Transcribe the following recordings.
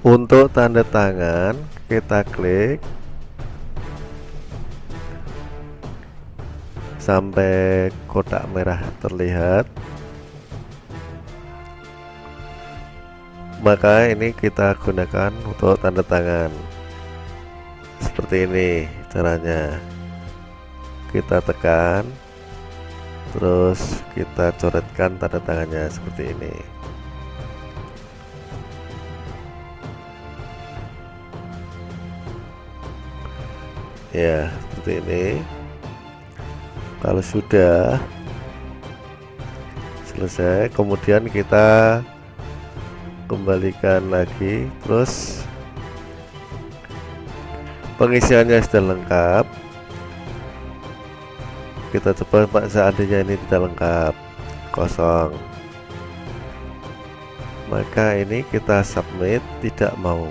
untuk tanda tangan kita klik. Sampai kotak merah terlihat. Maka ini kita gunakan untuk tanda tangan. Seperti ini caranya. Kita tekan terus kita coretkan tanda tangannya seperti ini ya seperti ini. Kalau sudah selesai kemudian kita kembalikan lagi. Terus pengisiannya sudah lengkap. Kita coba pak seandainya ini tidak lengkap. Kosong. Maka ini kita submit tidak mau.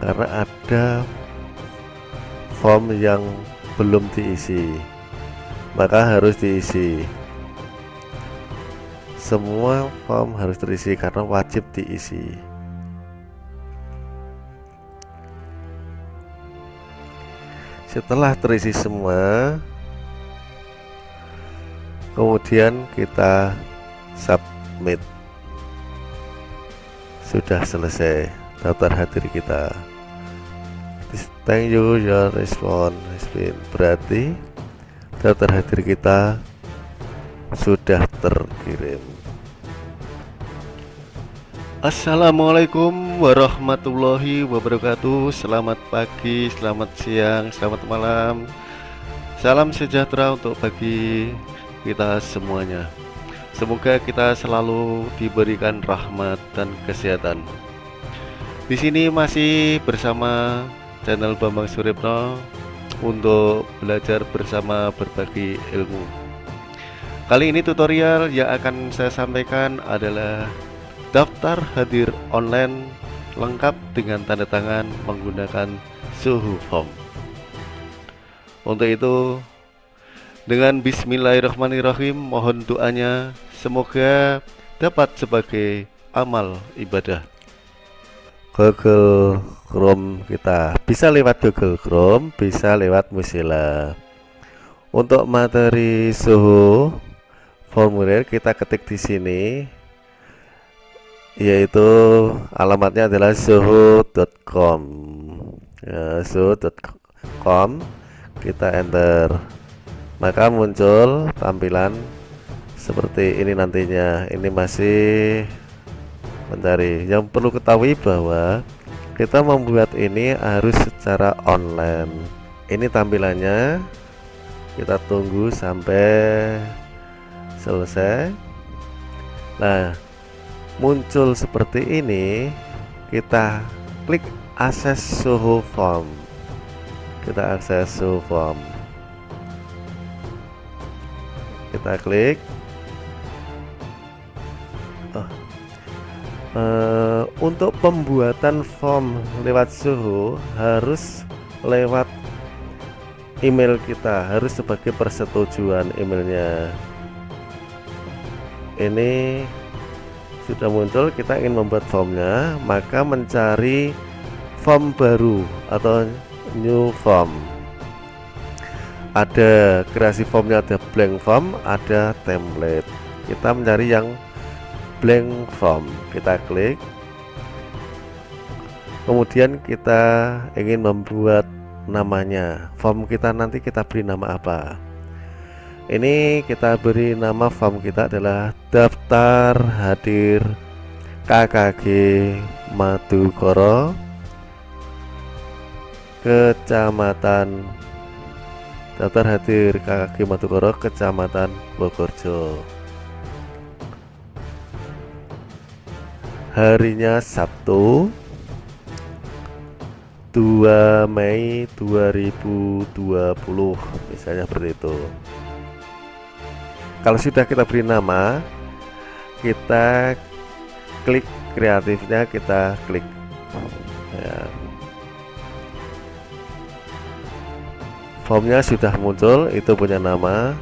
Karena ada form yang belum diisi. Maka harus diisi. Semua form harus terisi karena wajib diisi. Setelah terisi semua kemudian kita submit. Sudah selesai daftar hadir kita thank you your response has berarti daftar hadir kita sudah terkirim. Assalamualaikum warahmatullahi wabarakatuh. Selamat pagi, selamat siang, selamat malam. Salam sejahtera untuk bagi kita semuanya. Semoga kita selalu diberikan rahmat dan kesehatan. Di sini masih bersama channel Bambang Suripno untuk belajar bersama berbagi ilmu. Kali ini tutorial yang akan saya sampaikan adalah daftar hadir online lengkap dengan tanda tangan menggunakan suhu form. Untuk itu, dengan bismillahirrahmanirrahim mohon doanya semoga dapat sebagai amal ibadah. Google Chrome kita. Bisa lewat Google Chrome bisa lewat Mozilla. Untuk materi suhu formulir kita ketik di sini yaitu alamatnya adalah suhu.com ya, suhu.com kita enter. Maka muncul tampilan seperti ini nantinya. Ini masih mencari yang perlu ketahui bahwa kita membuat ini harus secara online. Ini tampilannya. Kita tunggu sampai selesai. Nah muncul seperti ini. Kita klik akses suhu form. Kita akses suhu form. Kita klik. Oh, Uh, untuk pembuatan form lewat suhu harus lewat email kita harus sebagai persetujuan emailnya. Ini sudah muncul kita ingin membuat formnya maka mencari form baru atau new form. Ada kreasi formnya ada blank form ada template. Kita mencari yang blank form. Kita klik. Kemudian kita ingin membuat namanya. Form kita nanti kita beri nama apa? Ini kita beri nama form kita adalah daftar hadir KKG Madukoro Kecamatan daftar hadir KKG Madukoro Kecamatan Bogorjo harinya Sabtu 2 Mei 2020 misalnya seperti itu. Kalau sudah kita beri nama kita klik kreatifnya kita klik ya. formnya sudah muncul itu punya nama.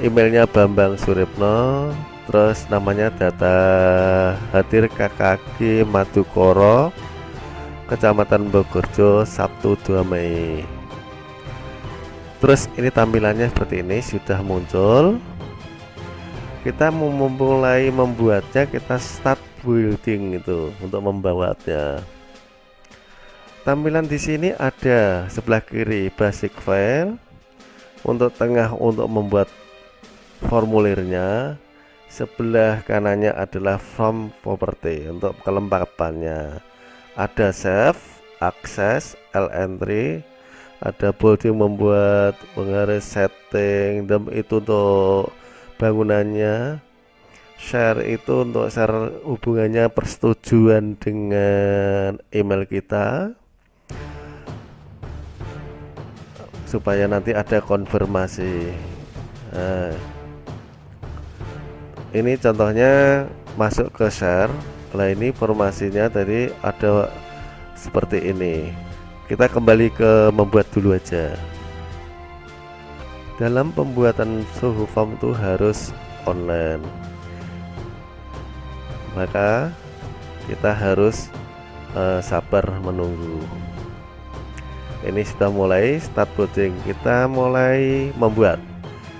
Emailnya Bambang Suripno terus namanya data hadir KKG Madukoro Kecamatan Bogorjo Sabtu 2 Mei. Terus ini tampilannya seperti ini sudah muncul. Kita memulai membuatnya kita start building itu untuk membawanya tampilan di sini ada sebelah kiri basic file untuk tengah untuk membuat formulirnya sebelah kanannya adalah form property untuk kelengkapannya ada save akses ln3 ada bolding membuat menggaris setting dan itu untuk bangunannya. Share itu untuk share hubungannya persetujuan dengan email kita. Supaya nanti ada konfirmasi. Nah, ini contohnya masuk ke share. Lah ini formasinya tadi ada seperti ini. Kita kembali ke membuat dulu aja. Dalam pembuatan suhu form itu harus online. Maka kita harus uh, sabar menunggu. Ini sudah mulai start boarding. Kita mulai membuat.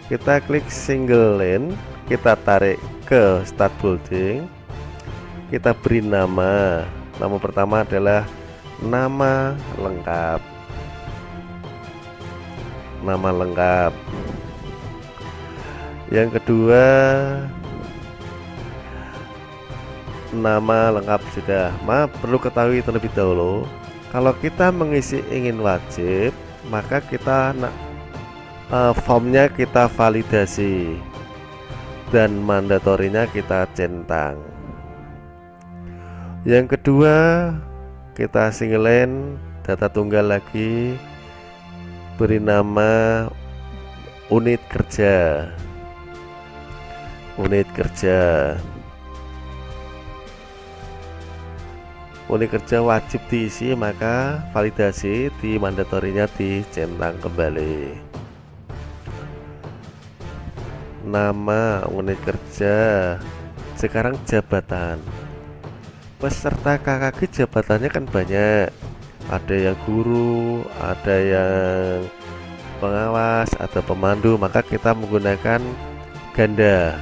Kita klik single lane kita tarik ke start building. Kita beri nama. Nama pertama adalah nama lengkap. Nama lengkap. Yang kedua nama lengkap sudah. Ma perlu ketahui terlebih dahulu kalau kita mengisi ingin wajib maka kita uh, formnya kita validasi dan mandatorinya kita centang. Yang kedua kita singlein data tunggal lagi beri nama unit kerja. Unit kerja. Unit kerja wajib diisi maka validasi di mandatorinya dicentang kembali nama unit kerja. Sekarang jabatan. Peserta KKG jabatannya kan banyak. Ada yang guru ada yang pengawas atau pemandu. Maka kita menggunakan ganda.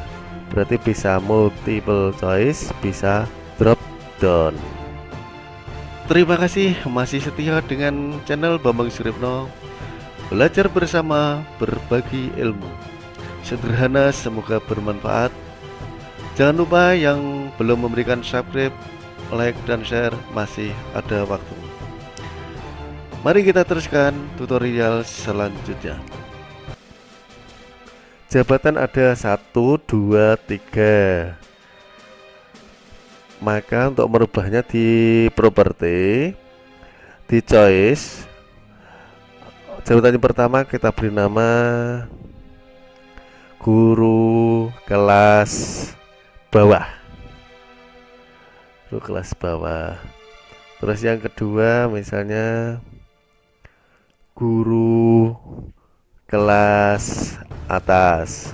Berarti bisa multiple choice bisa drop down. Terima kasih. Masih setia dengan channel Bambang Suripno. Belajar bersama berbagi ilmu sederhana semoga bermanfaat. Jangan lupa yang belum memberikan subscribe like dan share masih ada waktu. Mari kita teruskan tutorial selanjutnya. Jabatan ada 1 2 3 maka untuk merubahnya di properti di choice jabatan yang pertama kita beri nama guru kelas bawah. Guru kelas bawah. Terus yang kedua misalnya guru kelas atas.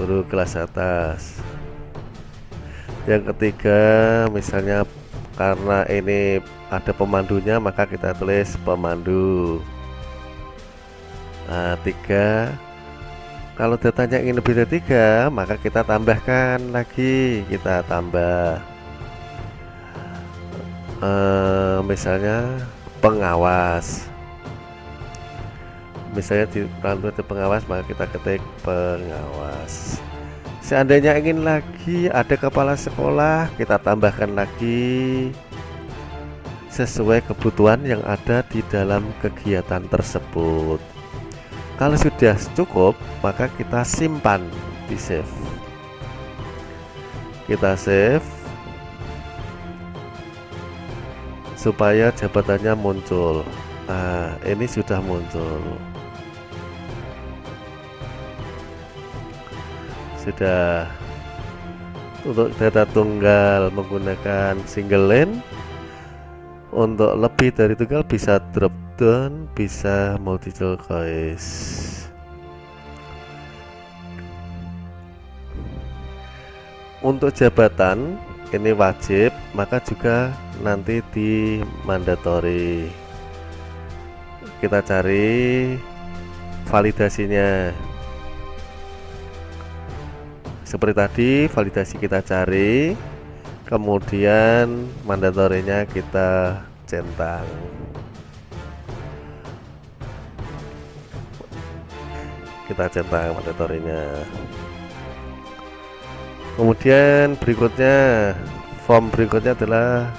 Guru kelas atas. Yang ketiga misalnya karena ini ada pemandunya maka kita tulis pemandu Nah, tiga. Kalau datanya ingin lebih dari tiga maka kita tambahkan lagi. Kita tambah uh, misalnya pengawas. Misalnya di itu pengawas maka kita ketik pengawas. Seandainya ingin lagi ada kepala sekolah kita tambahkan lagi sesuai kebutuhan yang ada di dalam kegiatan tersebut kalau sudah cukup maka kita simpan di save kita save supaya jabatannya muncul. Nah ini sudah muncul. Sudah. Untuk data tunggal menggunakan single lane untuk lebih dari tunggal bisa drop dan bisa multiple choice untuk jabatan ini wajib maka juga nanti di mandatory kita cari validasinya. Seperti tadi validasi kita cari kemudian mandatorinya kita centang. Kita centang mandatorinya kemudian berikutnya form berikutnya adalah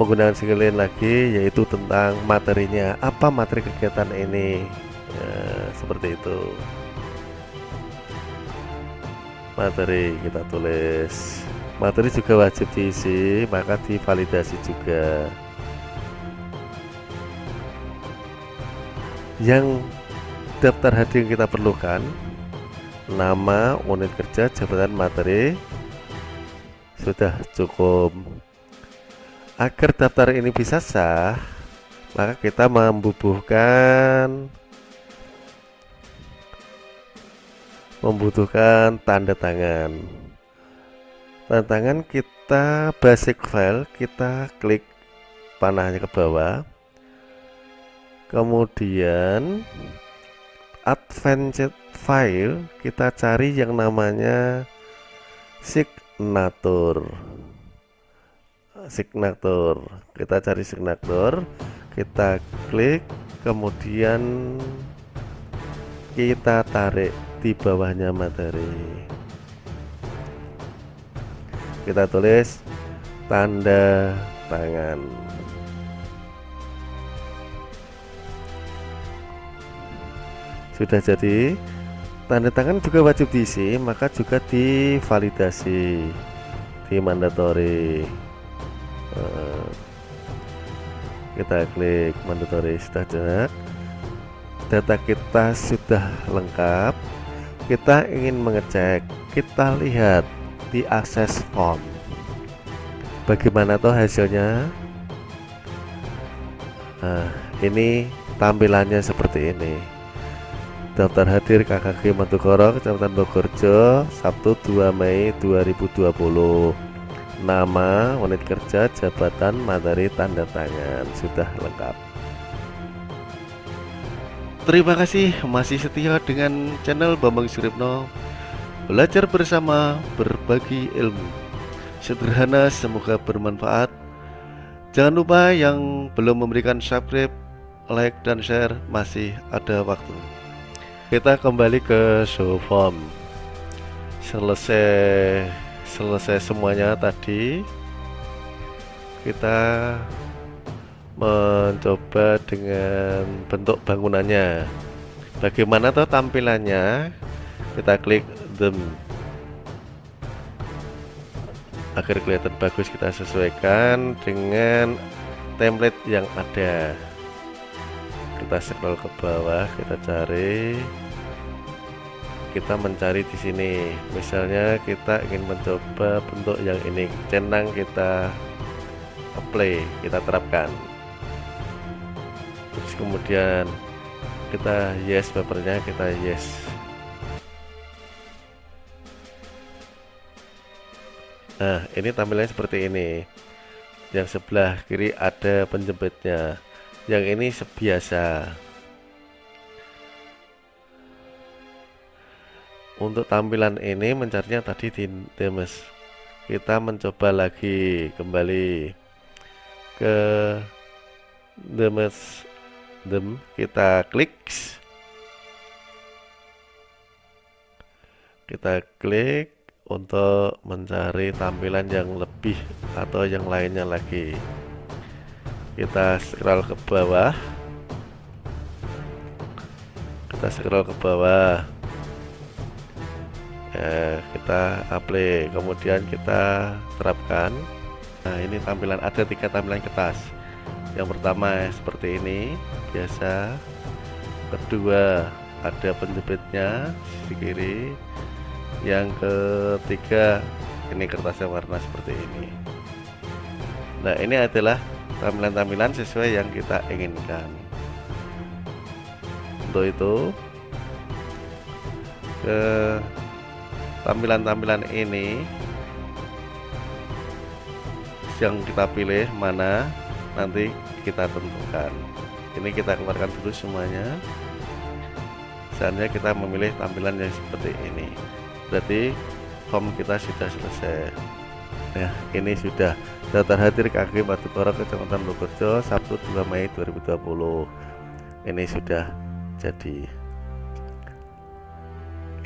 menggunakan single lagi yaitu tentang materinya. Apa materi kegiatan ini? Ya, seperti itu. Materi kita tulis. Materi juga wajib diisi maka divalidasi juga. Yang daftar hadir yang kita perlukan nama unit kerja jabatan materi sudah cukup. Agar daftar ini bisa sah maka kita membubuhkan membutuhkan tanda tangan. Tanda tangan kita basic file kita klik panahnya ke bawah. Kemudian advanced file kita cari yang namanya signature. Signature. Kita cari signature kita klik kemudian kita tarik di bawahnya materi. Kita tulis tanda tangan sudah jadi. Tanda tangan juga wajib diisi maka juga divalidasi. Di mandatory eh, kita klik mandatory. Sudah data kita sudah lengkap. Kita ingin mengecek. Kita lihat di akses form. Bagaimana tuh hasilnya? Nah ini tampilannya seperti ini daftar hadir KKG Matugoro Kecamatan Bogorjo Sabtu 2 Mei 2020 nama unit kerja jabatan materi tanda tangan sudah lengkap. Terima kasih masih setia dengan channel Bambang Suripno. Belajar bersama berbagi ilmu. Sederhana semoga bermanfaat. Jangan lupa yang belum memberikan subscribe, like, dan share masih ada waktu Kita kembali ke show form. Selesai selesai semuanya tadi Kita mencoba dengan bentuk bangunannya. Bagaimana tuh tampilannya? Kita klik them. Agar kelihatan bagus kita sesuaikan dengan template yang ada. Kita scroll ke bawah kita cari kita mencari di sini. Misalnya kita ingin mencoba bentuk yang ini centang kita apply kita terapkan. Terus kemudian kita yes papernya kita yes. Nah ini tampilannya seperti ini. Yang sebelah kiri ada penjepitnya. Yang ini sebiasa untuk tampilan ini mencarinya tadi di demes. Kita mencoba lagi kembali ke demes them kita klik. Kita klik untuk mencari tampilan yang lebih atau yang lainnya lagi. Kita scroll ke bawah. Kita scroll ke bawah eh, kita apply. Kemudian kita terapkan. Nah ini tampilan ada tiga tampilan kertas. Yang pertama seperti ini biasa. Kedua ada penjepitnya sisi kiri. Yang ketiga ini kertasnya warna seperti ini. Nah ini adalah tampilan-tampilan sesuai yang kita inginkan. Untuk itu ke tampilan-tampilan ini yang kita pilih mana nanti kita tentukan. Ini kita keluarkan dulu semuanya. Seandainya kita memilih tampilan yang seperti ini berarti form kita sudah selesai. Ya ini sudah daftar hadir KG Batugoro Kecamatan Logojo Sabtu 2 Mei 2020 ini sudah jadi.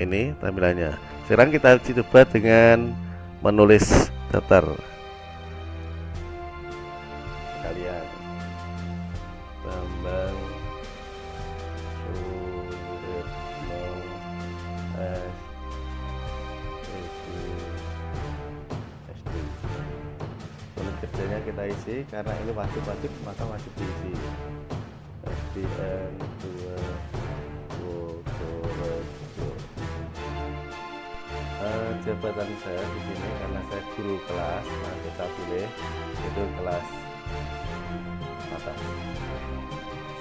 Ini tampilannya sekarang kita coba dengan menulis daftar kalian Bambang Suritno S SD Tulis kerjanya kita isi karena ini wajib-wajib maka wajib diisi SDN jabatan saya di sini karena saya guru kelas nah kita pilih itu kelas atas.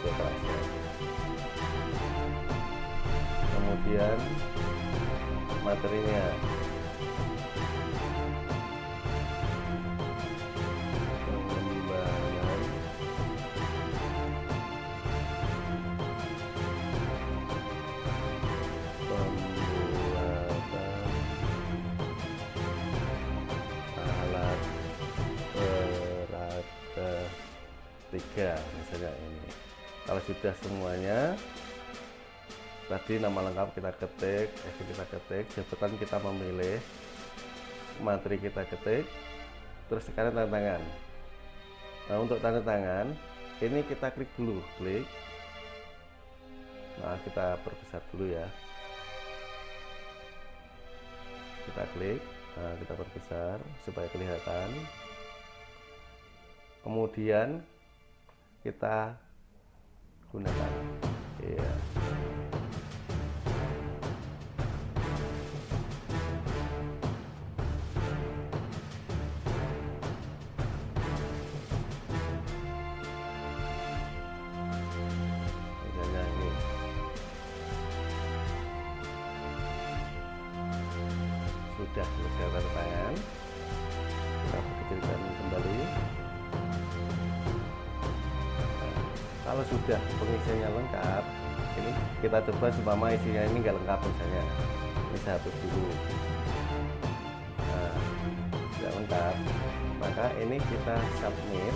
Kelasnya kemudian materinya tiga misalnya ini. Kalau sudah semuanya tadi nama lengkap kita ketik SD kita ketik jabatan kita memilih materi kita ketik terus sekarang tanda tangan. Nah untuk tanda tangan ini kita klik dulu klik. Nah kita perbesar dulu ya. Kita klik nah kita perbesar supaya kelihatan. Kemudian kita gunakan. Iya. Sudah selesai tangan kalau sudah pengisiannya lengkap ini kita coba seumpama isinya ini enggak lengkap misalnya. Ini saya hapus dulu. Nah tidak lengkap. Maka ini kita submit.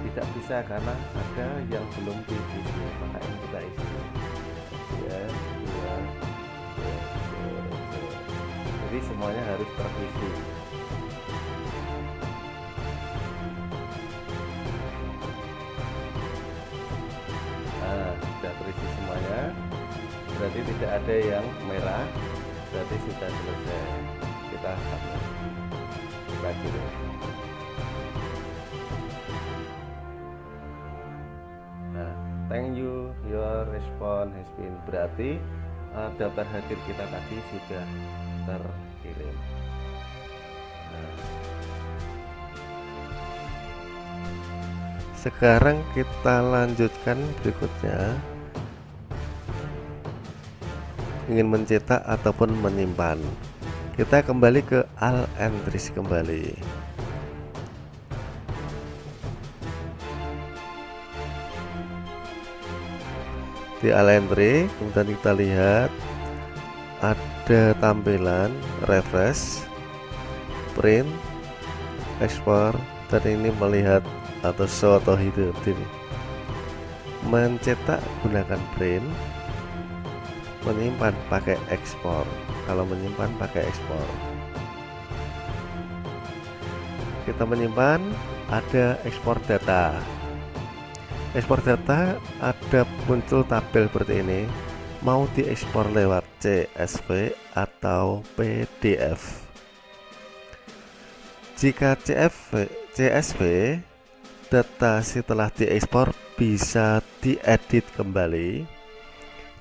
Tidak bisa karena ada yang belum diisi. Maka ini kita isi. Ya dua, dua, dua. jadi semuanya harus terisi semuanya. Berarti tidak ada yang merah berarti sudah selesai. Kita kita kirim nah thank you your response has been berarti uh, daftar hadir kita tadi sudah terkirim. Nah. sekarang kita lanjutkan berikutnya ingin mencetak ataupun menyimpan. Kita kembali ke al entries kembali. Di al entry kemudian kita lihat ada tampilan refresh print ekspor dan ini melihat atau show atau hidup. Ini mencetak gunakan print menyimpan pakai ekspor. Kalau menyimpan pakai ekspor. Kita menyimpan ada ekspor data. Ekspor data ada muncul tabel seperti ini. Mau diekspor lewat CSV atau PDF jika CSV, CSV data setelah diekspor bisa diedit kembali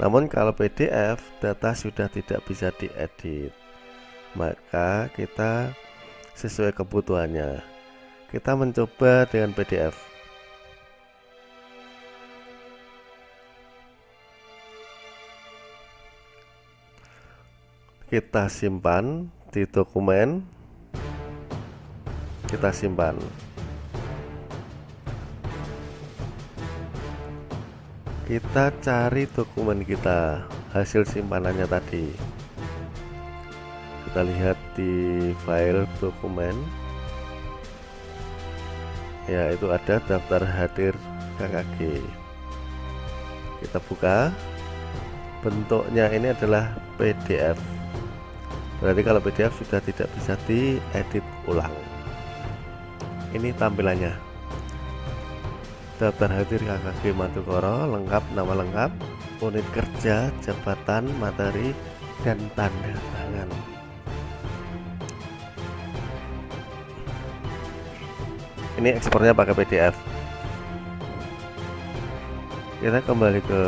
namun kalau PDF data sudah tidak bisa diedit. Maka kita sesuai kebutuhannya. Kita mencoba dengan PDF kita simpan di dokumen. Kita simpan kita cari dokumen kita hasil simpanannya tadi. Kita lihat di file dokumen. Ya itu ada daftar hadir KKG kita buka. Bentuknya ini adalah PDF berarti kalau PDF sudah tidak bisa diedit ulang. Ini tampilannya daftar hadir KKG Matukoro lengkap nama lengkap unit kerja jabatan materi dan tanda tangan. Ini ekspornya pakai PDF kita kembali ke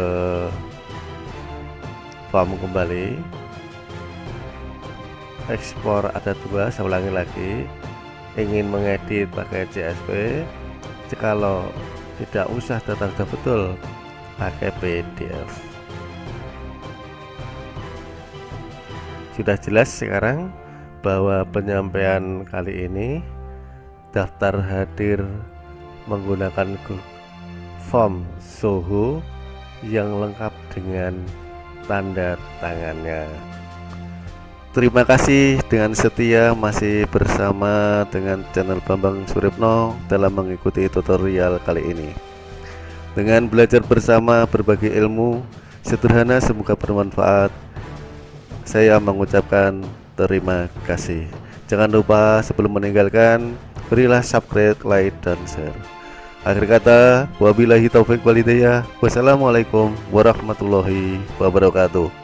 form kembali. Ekspor ada dua saya ulangi lagi. Ingin mengedit pakai CSV kalau tidak usah data betul. Pakai PDF sudah jelas sekarang bahwa penyampaian kali ini daftar hadir menggunakan form Soho yang lengkap dengan tanda tangannya Terima kasih dengan setia masih bersama dengan channel Bambang Suripno dalam mengikuti tutorial kali ini. Dengan belajar bersama berbagai ilmu sederhana semoga bermanfaat. Saya mengucapkan terima kasih. Jangan lupa sebelum meninggalkan berilah subscribe, like, dan share. Akhir kata, wabillahi taufik walidayah. Wassalamualaikum warahmatullahi wabarakatuh.